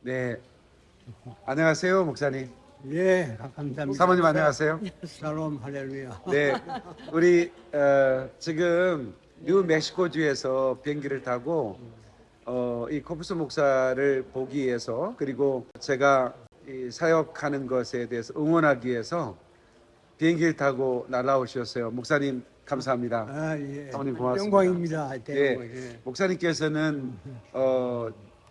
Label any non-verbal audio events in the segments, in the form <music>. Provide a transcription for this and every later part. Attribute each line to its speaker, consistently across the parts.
Speaker 1: 네. 안녕하세요, 목사님.
Speaker 2: 예, 감사합니다.
Speaker 1: 사모님 안녕하세요.
Speaker 2: 샬롬 할렐루야.
Speaker 1: 네. 우리 어, 지금 뉴 멕시코주에서 비행기를 타고 어, 이 코프스 목사를 보기 위해서 그리고 제가 이 사역하는 것에 대해서 응원하기 위해서 비행기를 타고 날아오셨어요. 목사님 감사합니다.
Speaker 2: 아, 예.
Speaker 1: 사모님 고맙습니다.
Speaker 2: 영광입니다.
Speaker 1: 예,
Speaker 2: 대박. 예.
Speaker 1: 목사님께서는 어,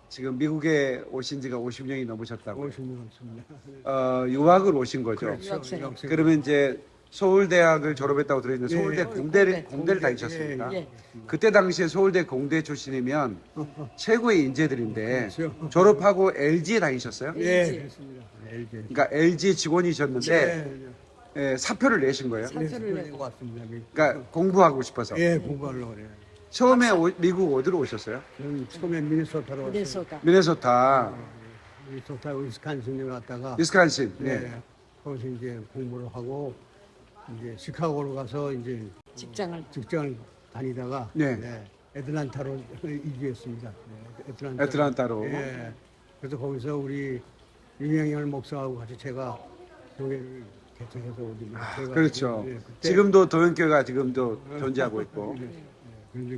Speaker 1: 지금 미국에 오신 지가 50년이 넘으셨다고.
Speaker 2: 오십니다. 없습니다.
Speaker 1: 어, 유학을 오신 거죠.
Speaker 2: 그렇죠.
Speaker 3: 유학생.
Speaker 1: 그러면 이제 서울대학을 졸업했다고 들었는데
Speaker 2: 예,
Speaker 1: 서울대
Speaker 2: 예.
Speaker 1: 공대를
Speaker 3: 공대.
Speaker 1: 공대를
Speaker 2: 공대.
Speaker 1: 다니셨습니까?
Speaker 3: 예, 예.
Speaker 1: 그때 당시에 서울대 공대 출신이면 <laughs> 최고의 인재들인데
Speaker 2: 그렇죠.
Speaker 1: 졸업하고 LG에 다니셨어요?
Speaker 2: 예,
Speaker 3: LG.
Speaker 2: 그렇습니다. LG.
Speaker 1: 그러니까 LG 직원이셨는데
Speaker 2: 예,
Speaker 1: 예, 사표를 내신 거예요.
Speaker 3: 사- 사표를
Speaker 2: 예.
Speaker 3: 내고.
Speaker 2: 것 같습니다.
Speaker 1: 그러니까 공부하고 싶어서.
Speaker 2: 예, 공부하려고 그래요.
Speaker 1: 처음에 오- 미국 어디로 오셨어요?
Speaker 2: 저는 처음에 미네소타로 왔어요.
Speaker 3: 미네소타.
Speaker 1: 미네소타,
Speaker 2: 미네소타 위스칸신에 갔다가
Speaker 1: 위스칸신. 네.
Speaker 2: 예, 거기서 이제 공부를 하고 이제 시카고로 가서 이제
Speaker 3: 직장을
Speaker 2: 직장을 다니다가
Speaker 1: 네.
Speaker 2: 예, 애틀란타로 이주했습니다. 예, 애틀란타.
Speaker 1: 애틀란타로.
Speaker 2: 예. 그래서 거기서 우리 유명열 목사하고 같이 제가 교회를 개척해서 우리 제가
Speaker 1: 그렇죠.
Speaker 2: 예, 그때-
Speaker 1: 지금도 도연교가 지금도 존재하고 있고.
Speaker 2: 예, 그런데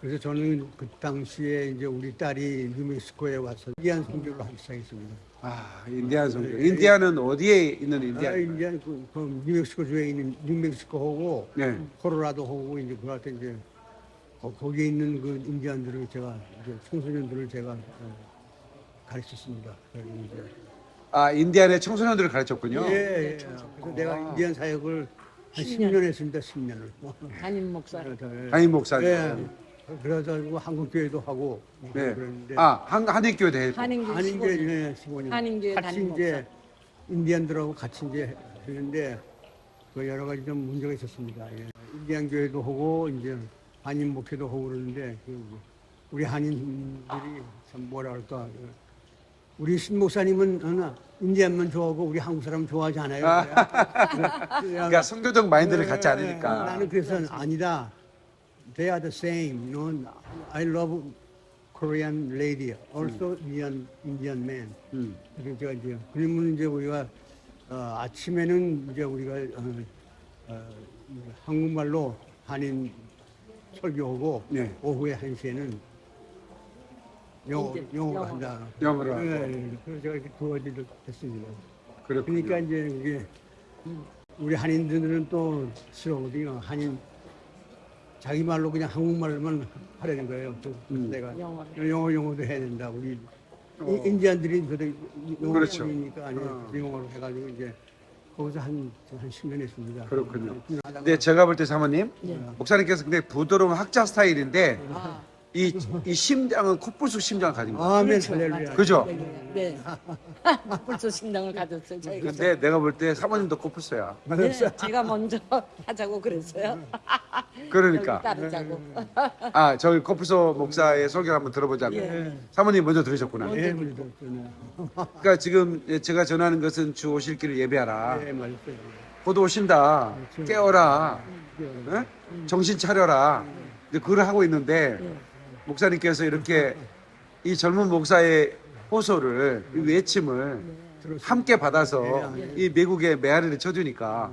Speaker 2: 그래서 저는 그 당시에 이제 우리 딸이 뉴멕시코에 와서 인디안 선교를 하기 시작했습니다.
Speaker 1: 아, 인디안 선교. 인디안은 어디에 있는 인디안?
Speaker 2: 아, 인디안 그, 그 뉴멕시코 주에 있는 뉴멕시코하고
Speaker 1: 네.
Speaker 2: 코로라도하고 이제 때 이제 거, 거기에 있는 그 인디안들을 제가 이제 청소년들을 제가 어, 가르쳤습니다.
Speaker 1: 아, 인디안의 청소년들을 가르쳤군요.
Speaker 2: 예, 예. 그래서 내가 인디안 사역을 한 10년 했습니다. 10년을.
Speaker 3: 담임 목사.
Speaker 1: 담임 목사님.
Speaker 2: 예. 그래서 한국 교회도 하고
Speaker 1: 네.
Speaker 2: 그랬는데
Speaker 1: 아, 한, 한인교회 대
Speaker 3: 한인교
Speaker 2: 한인교회
Speaker 3: 15년.
Speaker 2: 예, 15년.
Speaker 3: 한인교회
Speaker 2: 같이
Speaker 3: 담임
Speaker 2: 이제 인디안들하고 같이 이제 했는데 그 여러 가지 좀 문제가 있었습니다. 예. 인디안 교회도 하고 이제 한인 목회도 하고 그러는데 그 우리 한인들이 참 뭐라 할까 그 우리 신 목사님은 어느 인디안만 좋아하고 우리 한국 사람 좋아하지 않아요. <laughs>
Speaker 1: 그러니까 성교적 마인드를 갖지
Speaker 2: 예,
Speaker 1: 않으니까.
Speaker 2: 나는 그래서 아니다. They are the same. You know, I love Korean lady, also Indian Indian man.
Speaker 1: 음.
Speaker 2: 제가 이제 그러면 이제 우리가 어, 아침에는 이제 우리가 어, 어, 한국말로 한인 설교하고
Speaker 1: 네.
Speaker 2: 오후에 한 시에는 영어 영어. 한다.
Speaker 1: 영어로.
Speaker 2: 예, 예. 그래서 제가 이렇게 두 가지를 했습니다.
Speaker 1: 그렇군요.
Speaker 2: 그러니까 이제 이게 우리 한인들은 또 싫어하거든요. 한인 자기 말로 그냥 한국말만 하려는 거예요. 또
Speaker 1: 음.
Speaker 2: 내가
Speaker 3: 영어로.
Speaker 2: 영어 영어도 해야 된다. 우리
Speaker 1: 어.
Speaker 2: 인- 인디안들이 그래도 영어
Speaker 1: 그렇죠.
Speaker 2: 니까 아니
Speaker 1: 어.
Speaker 2: 영어로 해가지고 이제 거기서 한한 10년 했습니다.
Speaker 1: 그렇군요. 근데 제가 볼 때 사모님,
Speaker 3: 예.
Speaker 1: 목사님께서 굉장히 부드러운 학자 스타일인데
Speaker 3: 아,
Speaker 1: 이, 이 심장은 코뿔소 심장을 가진 거예요.
Speaker 2: 아멘
Speaker 3: 그렇죠.
Speaker 2: 할렐루야.
Speaker 3: 맞아요.
Speaker 1: 그죠?
Speaker 3: 네. <laughs> 벌써 신당을 가졌어요. 저희가.
Speaker 1: 근데 내가 볼 때 사모님도 코뿔소야.
Speaker 3: 네, 제가 먼저 <laughs> 하자고 그랬어요. <laughs>
Speaker 1: 그러니까.
Speaker 3: 따르자고.
Speaker 1: 아, 저기 코뿔소 목사의 설교를 한번 들어보자고.
Speaker 3: 예.
Speaker 1: 사모님 먼저 들으셨구나.
Speaker 2: 예, 그래도 저는
Speaker 1: 그러니까 지금 제가 전하는 것은 주 오실 길을 예배하라.
Speaker 2: 예, 맞았어요.
Speaker 1: 곧 오신다. 깨어라. 응? 정신 차려라. 근데 그걸 하고 있는데 목사님께서 이렇게 이 젊은 목사의 호소를 이 외침을 함께 받아서 이 미국의 메아리를 쳐주니까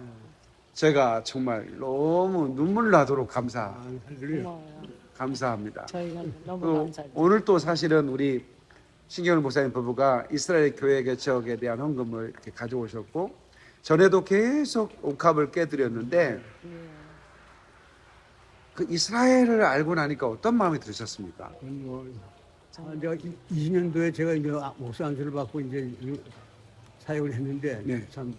Speaker 1: 제가 정말 너무 눈물 나도록 감사. 감사합니다.
Speaker 3: 저희가 너무
Speaker 1: 또
Speaker 3: 감사해요.
Speaker 1: 오늘 또 사실은 우리 신경을 목사님 부부가 이스라엘 교회 개척에 대한 헌금을 이렇게 가져오셨고 전에도 계속 옥합을 깨드렸는데 그 이스라엘을 알고 나니까 어떤 마음이 드셨습니까?
Speaker 2: 뭐, 아, 내가 20년도에 제가 이제 아, 목사 안수를 받고 이제 이 사역을 했는데
Speaker 1: 네.
Speaker 2: 참,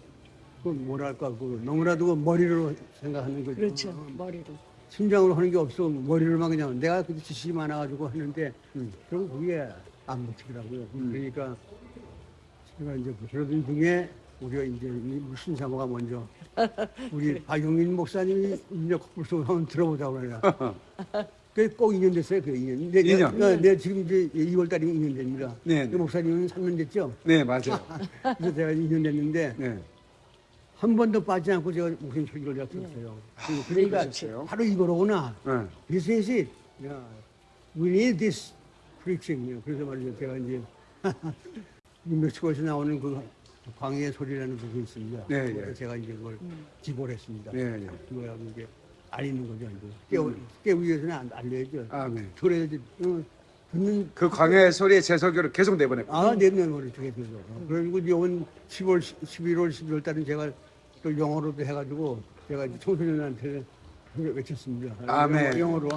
Speaker 2: 그 뭐랄까, 그 너무나도 그 머리로 생각하는 거죠.
Speaker 3: 그렇죠. 머리로.
Speaker 2: 심장으로 하는 게 없어. 머리로만 그냥 내가 그 지식이 많아가지고 하는데
Speaker 1: 음.
Speaker 2: 결국 그게 안 먹히더라고요. 그러니까 제가 이제 그러던 중에 우리가 이제 이 신사모가 먼저 우리 박용인 목사님이 이제 코뿔소 한번 들어보자고 그래요. <laughs> 그게 꼭 2년 됐어요, 그 2년. 내,
Speaker 1: 2년?
Speaker 2: 내, 내 지금 이제 2월 달이면 2년 됩니다.
Speaker 1: 네, 네.
Speaker 2: 그 목사님은 3년 됐죠?
Speaker 1: 네 맞아요. <laughs>
Speaker 2: 그래서 제가 2년 됐는데
Speaker 1: 네.
Speaker 2: 한 번도 빠지지 않고 제가 목사님 설교를 잡혔어요. 그러니까
Speaker 1: 그러셨어요?
Speaker 2: 바로 이거로구나.
Speaker 1: 네.
Speaker 2: This is it. Yeah. We need this preaching. 그래서 말이죠. 제가 이제 <laughs> 이 멕시코에서 나오는 그 광해의 소리라는 곡이 있습니다.
Speaker 1: 네,
Speaker 2: 그래서
Speaker 1: 예.
Speaker 2: 제가 이제 그걸 기고를 했습니다.
Speaker 1: 예, 예.
Speaker 2: 그거야 이게 알리는 거죠. 이제. 깨우, 깨우기 위해서는 안 알려야죠.
Speaker 1: 아멘.
Speaker 2: 그래야지 어, 듣는
Speaker 1: 그 광야의 소리에 제 설교를 계속 내보냈고.
Speaker 2: 아, 머리 되게 되죠. 그리고 이번 10월, 11월, 12월 달은 제가 또 영어로도 해가지고 제가 이제 청소년한테 외쳤습니다.
Speaker 1: 아멘.
Speaker 2: 영어로.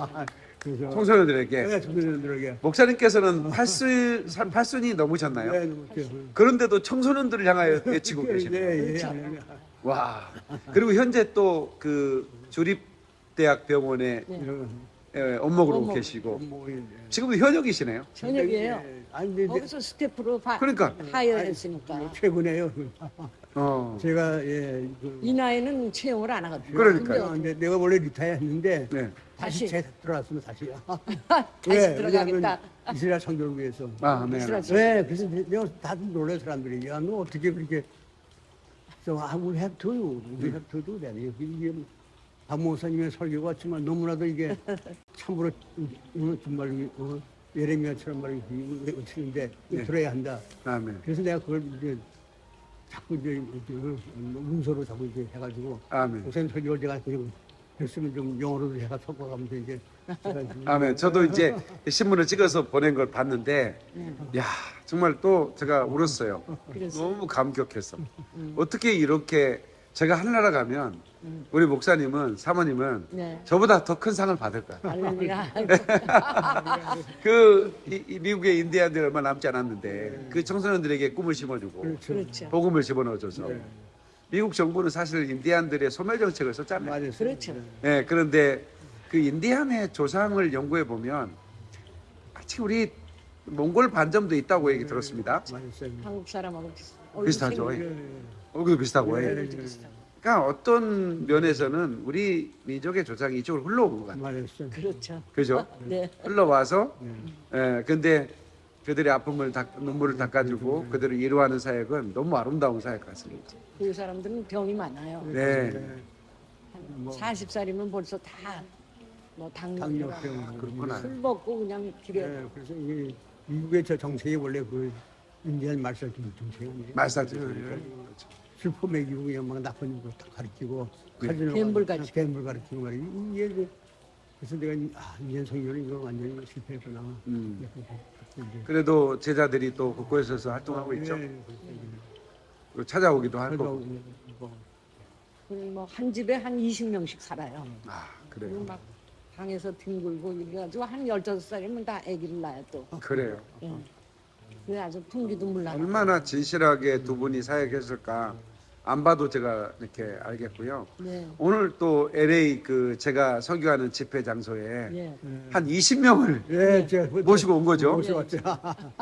Speaker 2: 아, 그래서
Speaker 1: 청소년들에게
Speaker 2: 네, 청소년들에게.
Speaker 1: 목사님께서는 팔순 팔순이 넘으셨나요?
Speaker 2: 네, 이렇게.
Speaker 1: 그런데도 청소년들을 향하여 외치고 계시네요.
Speaker 2: 예, 예, 아니, 아니.
Speaker 1: 와. 그리고 현재 또그 주립대학 병원에
Speaker 2: 이런
Speaker 1: 예, 업무로
Speaker 3: 업무.
Speaker 1: 계시고
Speaker 2: 뭐, 예.
Speaker 1: 지금도 현역이시네요.
Speaker 3: 저녁이에요.
Speaker 2: 예, 아니,
Speaker 3: 거기서 스태프로 바,
Speaker 1: 그러니까.
Speaker 3: 하여했으니까
Speaker 2: 최근에요.
Speaker 1: 어.
Speaker 2: 제가 예, 그,
Speaker 3: 이 나이는 채용을 안 하거든요.
Speaker 1: 그러니까요.
Speaker 2: 아, 근데 내가 원래 리타이어 했는데
Speaker 1: 네.
Speaker 2: 다시
Speaker 3: 다시.
Speaker 2: 재 들어왔으면 다시. <laughs>
Speaker 3: 다시
Speaker 2: 왜?
Speaker 3: 들어가겠다.
Speaker 2: 이스라엘 성교를 위해서.
Speaker 1: 아, 네.
Speaker 3: 이스라엘
Speaker 2: 네, 그래서 내가 다들 놀래 사람들이 야 너 어떻게 그렇게 so I will have to, we have to do that. 이게 박 목사님의 설교가 정말 너무나도 이게 <laughs> 참으로 어, 정말 어, 예레미야처럼 말이 외치는데
Speaker 1: 네.
Speaker 2: 들어야 한다.
Speaker 1: 아멘.
Speaker 2: 그래서 내가 그걸 이제 자꾸 이제 이렇게 문서로 자꾸 이제 해가지고
Speaker 1: 아멘.
Speaker 2: 목사님 설교를 제가 그냥 했으면 좀 영어로도 제가 섞어가면서 이제
Speaker 1: 아멘. 저도 이제 신문을 찍어서 보낸 걸 봤는데, 야 정말 또 제가 울었어요. 너무 감격했어. 어떻게 이렇게 제가 하늘나라 가면 우리 목사님은 사모님은
Speaker 3: 네.
Speaker 1: 저보다 더 큰 상을 받을 거야. <laughs> 그 이- 이 미국의 인디안들 얼마 남지 않았는데 그 청소년들에게 꿈을 심어주고
Speaker 2: 그렇죠.
Speaker 1: 복음을 집어넣어줘서 미국 정부는 사실 인디안들의 소멸 정책을 썼잖아요.
Speaker 2: 맞아요.
Speaker 3: 그렇죠.
Speaker 1: 네, 그런데 그 인디안의 조상을 연구해 보면 아직 우리 몽골 반점도 있다고 얘기 들었습니다.
Speaker 2: 맞았어요.
Speaker 3: 한국 사람하고 비슷- 얼굴
Speaker 1: 비슷하죠.
Speaker 2: 예, 예.
Speaker 1: 얼굴도 비슷하고.
Speaker 2: 네,
Speaker 1: 예.
Speaker 3: 얼굴도 비슷하고.
Speaker 1: 그러니까 어떤 면에서는 우리 민족의 조상이 이쪽으로 흘러온 것 같아요.
Speaker 2: 맞았어요.
Speaker 3: 그렇죠.
Speaker 1: 그죠? <laughs>
Speaker 3: 네.
Speaker 1: 흘러와서
Speaker 2: 네.
Speaker 1: 예, 근데 그들의 아픔을 닦, 눈물을 닦아주고 그들을 위로하는 사역은 너무 아름다운 사역 같습니다.
Speaker 3: 그 사람들은 병이 많아요.
Speaker 1: 네.
Speaker 2: 뭐
Speaker 3: 40살이면 벌써 다뭐 당뇨,
Speaker 2: 당뇨병
Speaker 1: 그렇구나.
Speaker 3: 술 먹고 그냥 길에
Speaker 2: 네, 그래서 이게 미국의 저 정책이 원래 그 인디안 말살 정책이
Speaker 1: 말살죠.
Speaker 2: 슬퍼 먹이고 그냥 막 나쁜 거다 가르치고
Speaker 1: 네.
Speaker 3: 갬블
Speaker 2: 가-
Speaker 3: 가르치고.
Speaker 2: 갬블 가르치고 말이야 이게 그래서 내가 아 인디안 성교는 이거 완전히 실패했구나
Speaker 1: 음.
Speaker 2: 이제
Speaker 1: 그래도 제자들이 또 곳곳에서 활동하고 있죠.
Speaker 2: 네,
Speaker 1: 그리고 찾아오기도 할 거고.
Speaker 2: 뭐
Speaker 3: 뭐한 집에 한 20명씩 살아요.
Speaker 1: 아 그래요.
Speaker 3: 막 방에서 뒹굴고 이래가지고 한 15살이면 다 아기를 낳아요 또.
Speaker 1: 그래요.
Speaker 3: 예. 그래 아주 풍기도 물나고.
Speaker 1: 얼마나 진실하게 두 분이 사역했을까 안 봐도 제가 이렇게 알겠고요.
Speaker 3: 네.
Speaker 1: 오늘 또 LA 그 제가 설교하는 집회 장소에
Speaker 3: 예.
Speaker 1: 한 20명을
Speaker 2: 예, 제가 그-
Speaker 1: 모시고 온 거죠.
Speaker 2: 모시고 왔죠.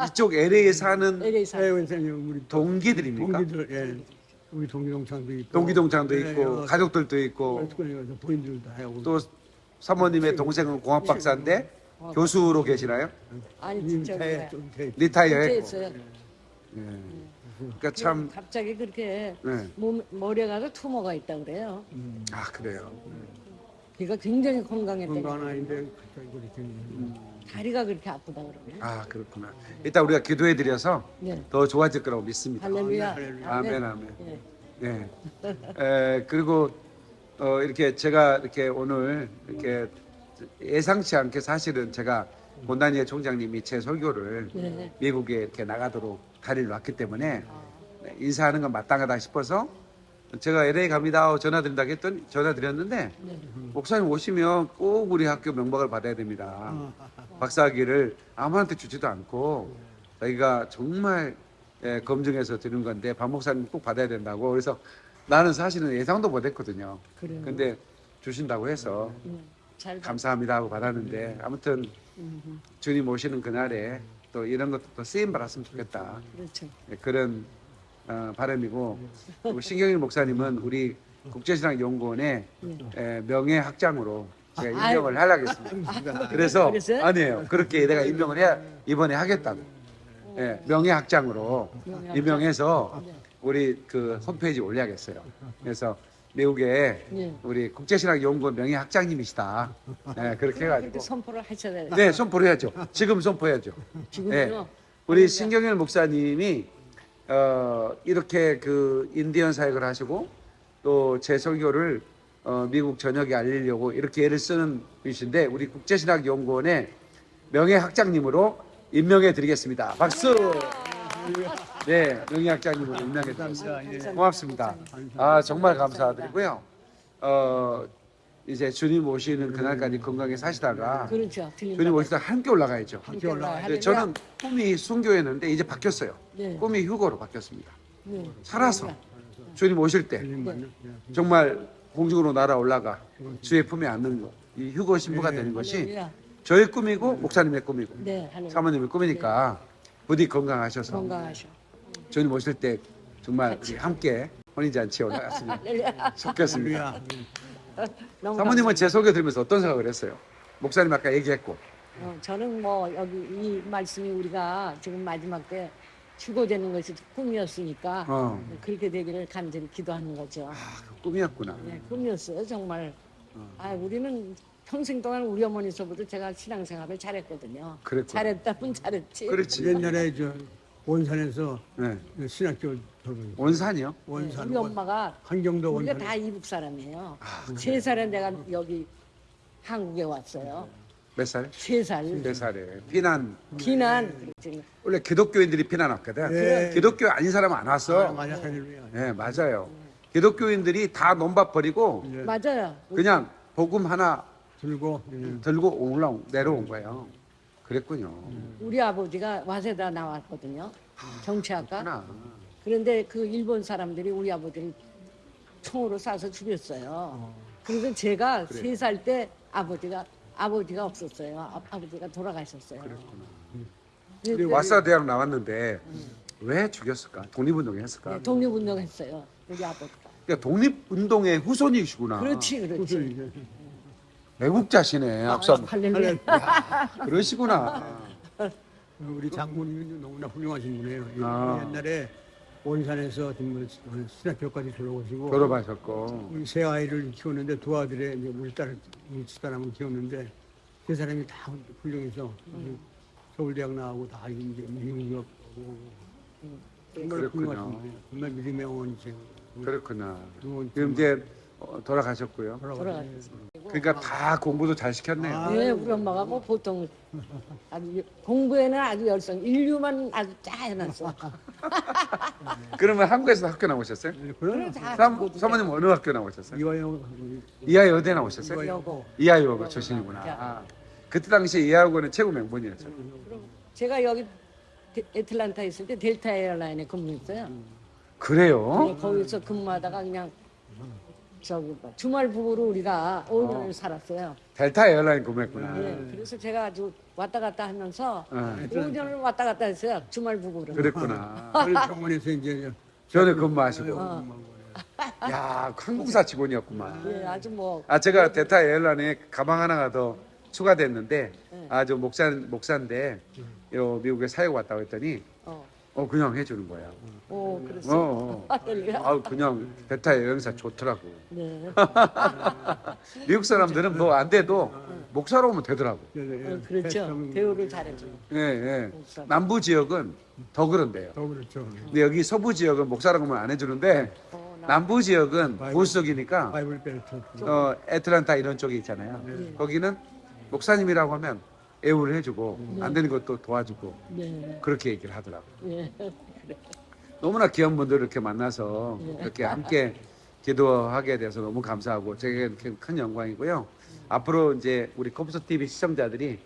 Speaker 1: 이쪽 LA에 사는
Speaker 3: LA
Speaker 2: 예,
Speaker 3: 사.
Speaker 2: 원장님 우리
Speaker 1: 동기들입니까?
Speaker 2: 동기들 예, 우리 동기동창도 있고
Speaker 1: 동기동창도
Speaker 2: 예,
Speaker 1: 있고
Speaker 2: 여-
Speaker 1: 가족들도 있고
Speaker 2: 그래서 부인들도 하고
Speaker 1: 또 사모님의 동생은 공학 박사인데 교수로 계시나요?
Speaker 3: 아니
Speaker 2: 님
Speaker 3: 진짜
Speaker 1: 리타이어 했고.
Speaker 3: 했어요.
Speaker 1: 그러니까 참
Speaker 3: 갑자기 그렇게
Speaker 1: 네.
Speaker 3: 몸 머리에 가서 투머가 있다 그래요.
Speaker 1: 아 그래요.
Speaker 3: 걔가 굉장히 건강했대.
Speaker 2: 건강 아닌데 갑자기 그렇게
Speaker 3: 다리가 그렇게 아프다 그러네.
Speaker 1: 아 그렇구나. 일단 우리가 기도해 드려서
Speaker 3: 네.
Speaker 1: 더 좋아질 거라고 믿습니다.
Speaker 3: 할렐루야.
Speaker 2: 할렐루야.
Speaker 1: 아멘 아멘.
Speaker 3: 예.
Speaker 1: 네. 에, 그리고 어, 이렇게 제가 이렇게 오늘 이렇게 예상치 않게 사실은 제가 본다니엘 총장님이 제 설교를
Speaker 3: 네.
Speaker 1: 미국에 이렇게 나가도록 다리를 놨기 때문에 네, 인사하는 건 마땅하다 싶어서 제가 LA 갑니다 전화 드린다 했더니 전화 드렸는데
Speaker 3: 네.
Speaker 1: 목사님 오시면 꼭 우리 학교 명박을 받아야 됩니다. 박사학위를 아무한테 주지도 않고 저희가 정말 예, 검증해서 드는 건데 박 목사님 꼭 받아야 된다고 그래서 나는 사실은 예상도 못했거든요.
Speaker 3: 그래요.
Speaker 1: 근데 주신다고 해서
Speaker 3: 음, 잘 봐.
Speaker 1: 감사합니다 하고 받았는데 아무튼
Speaker 3: 음,
Speaker 1: 주님 오시는 그날에 또 이런 것도 또 쓰임 받았으면 좋겠다
Speaker 3: 그렇죠.
Speaker 1: 예, 그런 어, 바람이고 신경일 목사님은 우리 국제신학연구원의 에, 명예학장으로 제가
Speaker 3: 아유.
Speaker 1: 임명을 하려겠습니다. 그래서
Speaker 3: 그랬어요?
Speaker 1: 아니에요. 그렇게 내가 임명을 해야 이번에 하겠다고. 예, 명예학장으로
Speaker 3: 명예학장.
Speaker 1: 임명해서
Speaker 3: 네.
Speaker 1: 우리 그 홈페이지 올려야겠어요. 그래서 미국에
Speaker 3: 네.
Speaker 1: 우리 국제신학연구원 명예학장님이시다. 예, 그렇게 해가지고
Speaker 3: 선포를 하셔야 돼요.
Speaker 1: 네 선포를 해야죠. 지금 선포해야죠.
Speaker 3: 지금요.
Speaker 1: 예. 우리 신경일 목사님이 어, 이렇게 그 인디언 사역을 하시고 또 제 설교를 어, 미국 전역에 알리려고 이렇게 애를 쓰는 분이신데 우리 국제신학연구원의 명예학장님으로 임명해 드리겠습니다. 박수. 네, 명예학장님으로 임명해 드리겠습니다. 고맙습니다. 아 정말 감사드리고요. 어 이제 주님 오시는 그날까지 건강히 사시다가
Speaker 3: 그렇죠.
Speaker 1: 주님
Speaker 3: 거.
Speaker 1: 오시다가 함께 올라가야죠.
Speaker 3: 함께 올라가야
Speaker 1: 네, 저는 꿈이 순교였는데 이제 바뀌었어요.
Speaker 3: 네.
Speaker 1: 꿈이 휴거로 바뀌었습니다.
Speaker 3: 네.
Speaker 1: 살아서 주님 오실 때 정말 공중으로 날아 올라가 주의 품에 앉는 거, 이 휴거 신부가 되는 것이. 저의 꿈이고 목사님의 꿈이고. 사모님의 꿈이니까 부디 건강하셔서
Speaker 3: 건강하셔.
Speaker 1: 주님 오실 때 정말 함께 혼인잔치에 올라갔으면
Speaker 3: 할렐루야. <laughs>
Speaker 1: 좋겠습니다.
Speaker 2: 할렐루야.
Speaker 3: 너무
Speaker 1: 사모님은 제 소개 들으면서 어떤 생각을 했어요? 목사님 아까 얘기했고
Speaker 3: 어, 저는 뭐 여기 이 말씀이 우리가 지금 마지막 때 휴고되는 것이 꿈이었으니까
Speaker 1: 어.
Speaker 3: 그렇게 되기를 간절히 기도하는 거죠.
Speaker 1: 아, 그 꿈이었구나.
Speaker 3: 네, 꿈이었어요 정말. 아 우리는 평생 동안 우리 어머니서부터 제가 신앙생활을 잘했거든요.
Speaker 1: 그랬구나.
Speaker 3: 잘했다면 잘했지.
Speaker 1: 그렇지.
Speaker 2: 옛날에 저 원산에서
Speaker 1: 네.
Speaker 2: 신학교 졸업했어요.
Speaker 1: 원산이요?
Speaker 3: 네,
Speaker 2: 원산
Speaker 3: 우리 엄마가
Speaker 2: 한경도
Speaker 3: 우리가
Speaker 2: 원산
Speaker 3: 다 이북 사람이에요.
Speaker 1: 아,
Speaker 3: 세 살에 내가 여기 한국에 왔어요.
Speaker 1: 몇 살?
Speaker 3: 세 살.
Speaker 1: 네 살에 피난
Speaker 3: 비난.
Speaker 1: 원래 기독교인들이 피난 왔거든.
Speaker 2: 예.
Speaker 1: 기독교 아닌 사람은 안 왔어.
Speaker 2: 맞아 할렐루야.
Speaker 1: 네 맞아요. 기독교인들이 다 논밭 버리고
Speaker 2: 예.
Speaker 3: 맞아요.
Speaker 1: 그냥 복음 하나
Speaker 2: 들고 예.
Speaker 1: 들고 올라 내려온 거예요. 그랬군요.
Speaker 3: 우리 아버지가 와세다 나왔거든요. 정치학과.
Speaker 1: 하나.
Speaker 3: 그런데 그 일본 사람들이 우리 아버지를 총으로 쏴서 죽였어요. 그래서 제가 세살 때 아버지가 아버지가 없었어요. 아, 아버지가 돌아가셨어요.
Speaker 1: 우리
Speaker 3: 그래서
Speaker 1: 와사 대학 나왔는데 왜 죽였을까? 독립운동 했을까?
Speaker 3: 네, 독립운동했어요. 우리 아버지가.
Speaker 1: 그러니까 독립운동의 후손이시구나.
Speaker 3: 그렇지, 그렇지.
Speaker 1: 애국자시네, 앞선.
Speaker 3: 할렐루야.
Speaker 1: 그러시구나.
Speaker 2: 우리 장군님이 너무나 훌륭하신 분이에요. 예,
Speaker 1: 아.
Speaker 2: 옛날에 원산에서 신학교까지 졸업하시고
Speaker 1: 졸업하셨고.
Speaker 2: 우리 세 아이를 키웠는데 두 아들의 이제 우리 딸, 우리 집사람을 키웠는데 세 사람이 다 훌륭해서 서울대학 나오고 다 이제 미국 가고 정말. 훌륭하신 분이에요. 정말 믿음의 어머니세요.
Speaker 1: 그렇구나. 지금 이제 어, 돌아가셨고요.
Speaker 3: 돌아가셨어요.
Speaker 1: 그러니까 다 공부도 잘 시켰네요.
Speaker 2: 아.
Speaker 3: 네, 우리 엄마가 뭐 보통 아주 공부에는 아주 열성, 인류만 아주 짜 해놨어. <laughs>
Speaker 1: 그러면 한국에서 학교 나오셨어요?
Speaker 3: 다
Speaker 1: 사, 사모님 어느 학교 나오셨어요?
Speaker 2: 이화영
Speaker 1: 이하여 어디 나오셨어요?
Speaker 3: 여고.
Speaker 1: 이하여 출신이구나. 아, 그때 당시 이하여고는 최고 명문이었죠.
Speaker 3: 제가 여기 데- 애틀란타 있을 때 델타 에어라인에 근무했어요.
Speaker 1: 그래요?
Speaker 3: 거기서 근무하다가 그냥 저기 뭐 주말 부부로 우리가 5년을 살았어요.
Speaker 1: 델타 에어라인 근무했구나.
Speaker 3: 네, 그래서 제가 아주 왔다 갔다 하면서
Speaker 1: 어,
Speaker 3: 5년을 왔다 갔다 했어요. 주말 부부로.
Speaker 1: 그랬구나.
Speaker 2: 병원에서 이제
Speaker 1: 전에 근무하시고.
Speaker 3: 어.
Speaker 1: 야, 한국사 직원이었구만.
Speaker 3: 네, 아주 뭐
Speaker 1: 아 제가 델타 에어라인에 가방 하나가 더 추가됐는데 아저 목사 목사인데 요 미국에 사역 왔다고 했더니
Speaker 3: 어,
Speaker 1: 어 그냥 해주는 거야.
Speaker 3: 오,
Speaker 1: 어,
Speaker 3: 그랬어요.
Speaker 1: 어. <laughs>
Speaker 3: 할렐루야.
Speaker 1: 아 그냥 델타 여행사 좋더라고.
Speaker 3: 네. <laughs>
Speaker 1: 미국 사람들은 뭐 안 돼도 목사로 오면 되더라고.
Speaker 3: 어, 그렇죠. 대우를 잘해줘.
Speaker 1: 예, 예.
Speaker 3: 목사.
Speaker 1: 남부 지역은 더 그런데요.
Speaker 2: 더 그렇죠.
Speaker 1: 근데 여기 서부 지역은 목사라고 하면 안 해주는데
Speaker 3: 어, 나-
Speaker 1: 남부 지역은 보수적이니까
Speaker 2: 바이블 벨트.
Speaker 1: 어 애틀란타 이런 쪽에 있잖아요. 거기는 목사님이라고 하면 애우를 해주고 안 되는 것도 도와주고
Speaker 3: 네.
Speaker 1: 그렇게 얘기를 하더라고.
Speaker 3: 네. <laughs>
Speaker 1: 너무나 귀한 분들 이렇게 만나서 이렇게 함께 기도하게 돼서 너무 감사하고 제게 큰 영광이고요. 앞으로 이제 우리 컴퓨터 TV 시청자들이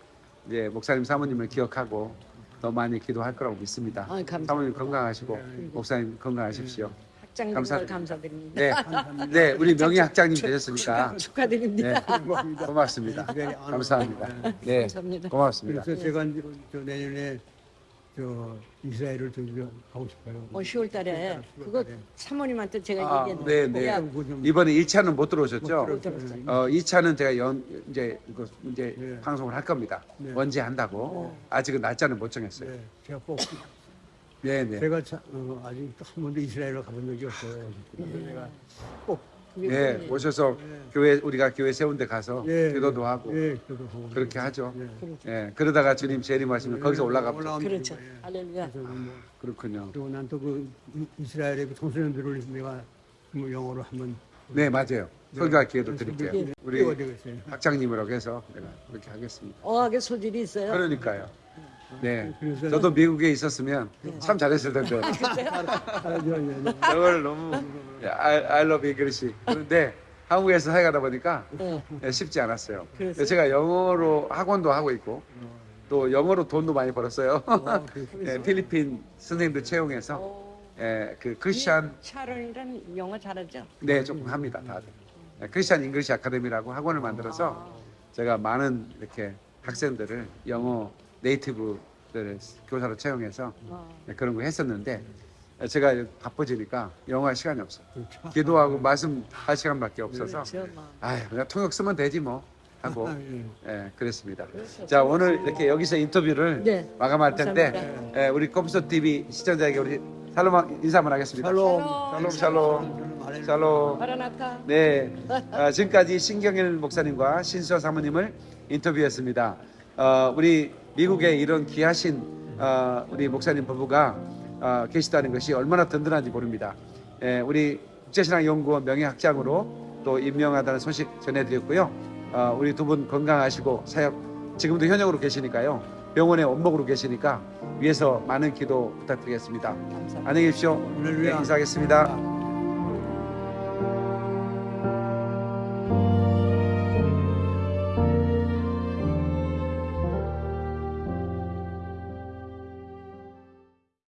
Speaker 1: 이제 목사님 사모님을 기억하고 더 많이 기도할 거라고 믿습니다.
Speaker 3: 감사합니다.
Speaker 1: 사모님 건강하시고 목사님 건강하십시오.
Speaker 3: 학장님
Speaker 1: 감사-
Speaker 3: 감사드립니다.
Speaker 1: 네, 네, 우리 명예 학장님 되셨으니까
Speaker 3: 축하드립니다.
Speaker 1: 네, 고맙습니다. 감사합니다. 네,
Speaker 3: 감사합니다.
Speaker 1: 고맙습니다.
Speaker 2: 그래서 제가 이제 저 내년에 저 이스라엘을 좀 가고 싶어요.
Speaker 3: 어, 10월 달에 그거 사모님한테 제가
Speaker 1: 아,
Speaker 3: 얘기했는데
Speaker 1: 네, 네. 이번에 1차는 못 들어오셨죠?
Speaker 3: 못 들었어요.
Speaker 1: 어, 2차는 제가 연 이제 이거 이제
Speaker 2: 네.
Speaker 1: 방송을 할 겁니다.
Speaker 2: 네.
Speaker 1: 언제 한다고? 아직은 날짜는 못 정했어요.
Speaker 2: 네, 제가 꼭
Speaker 1: 네, 네.
Speaker 2: 제가 자, 어, 아직 한 번도 이스라엘을 가본 적이 없어요. 그래서 내가 꼭
Speaker 3: 그게
Speaker 1: 예,
Speaker 3: 꿈이에요.
Speaker 1: 오셔서 교회 우리가 교회 세운 데 가서
Speaker 2: 예,
Speaker 1: 기도도 하고
Speaker 2: 예.
Speaker 1: 그렇게 하죠.
Speaker 2: 예.
Speaker 3: 그렇죠.
Speaker 1: 예, 그러다가 주님 재림하시면 거기서.
Speaker 2: 올라가면
Speaker 3: 그렇죠.
Speaker 2: 예.
Speaker 3: 할렐루야.
Speaker 2: 뭐
Speaker 1: 그렇군요.
Speaker 2: 그리고 난 또 그 이스라엘의 그 청소년들을 내가 뭐 영어로 한번
Speaker 1: 네, 맞아요. 설교할 기회도 드릴게요.
Speaker 2: 네,
Speaker 1: 우리. 학장님이라고 해서 내가 그렇게 하겠습니다.
Speaker 3: 어학의 소질이 있어요.
Speaker 1: 그러니까요. 네.
Speaker 2: 그래서-
Speaker 1: 저도 미국에 있었으면 참 잘했을 텐데.
Speaker 2: 아, 저, 예, 예.
Speaker 1: 영어를 너무 love English. 그런데 한국에서 살아가다 보니까
Speaker 3: 네.
Speaker 1: 예, 쉽지 않았어요.
Speaker 3: 그랬어요?
Speaker 1: 제가 영어로 학원도 하고 있고 또 영어로 돈도 많이 벌었어요. 예, <laughs> 필리핀 선생님들 채용해서
Speaker 3: 어,
Speaker 1: 예, 그 크리스찬
Speaker 3: 샤론이란 영어 잘하죠?
Speaker 1: 네 조금 합니다 다들. 예, Christian English Academy라고 학원을 만들어서 제가 많은 이렇게 학생들을 영어 native들을 교사로 채용해서
Speaker 3: 어.
Speaker 1: 네, 그런 거 했었는데 제가 바빠지니까 영어할 시간이 없어요.
Speaker 2: 그렇죠.
Speaker 1: 기도하고 말씀 할 시간밖에 없어서
Speaker 3: 그렇죠. 뭐.
Speaker 1: 아 그냥 통역 쓰면 되지 뭐 하고
Speaker 2: 아, <laughs> 예.
Speaker 1: 예, 그랬습니다. 자 오늘 이렇게 여기서 인터뷰를
Speaker 3: 네.
Speaker 1: 마감할 텐데. 예, 우리 컴퓨터 TV 시청자에게 우리 살롬 인사 한번 하겠습니다.
Speaker 2: 샬롬.
Speaker 1: 샬롬 샬롬. 네, <laughs> 아, 지금까지 신경일 목사님과 신수아 사모님을 인터뷰했습니다. 어, 우리 미국에 이런 귀하신 어, 우리 목사님 부부가 어, 계시다는 것이 얼마나 든든한지 모릅니다. 예, 우리 국제신앙연구원 명예학장으로 또 임명하다는 소식 전해드렸고요. 어, 우리 두 분 건강하시고 사역 지금도 현역으로 계시니까요. 병원에 원목으로 계시니까 위에서 많은 기도 부탁드리겠습니다.
Speaker 3: 감사합니다.
Speaker 1: 안녕히 계십시오.
Speaker 2: 할렐루야.
Speaker 1: 네, 인사하겠습니다.